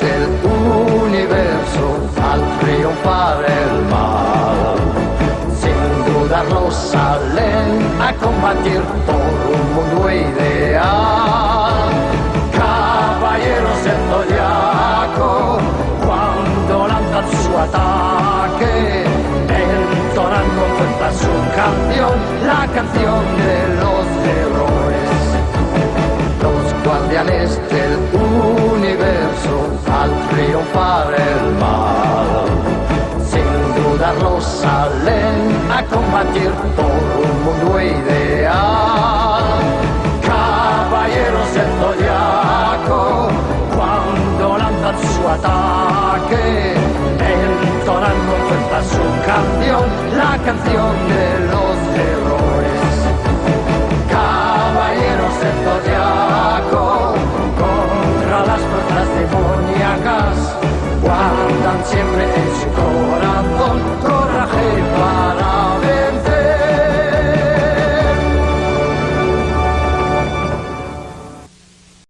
el universo al triunfar el mal. Sin dudarlo salen a combatir por un mundo ideal. Caballero zodiaco, cuando lanzan su ataque, entonan con fuerza su canción, la canción de los héroes. Los guardianes de dudarlo salen a combatir por un mundo ideal. Caballeros del zodiaco, cuando lanzan su ataque, entonan con fuerza su canción, la canción de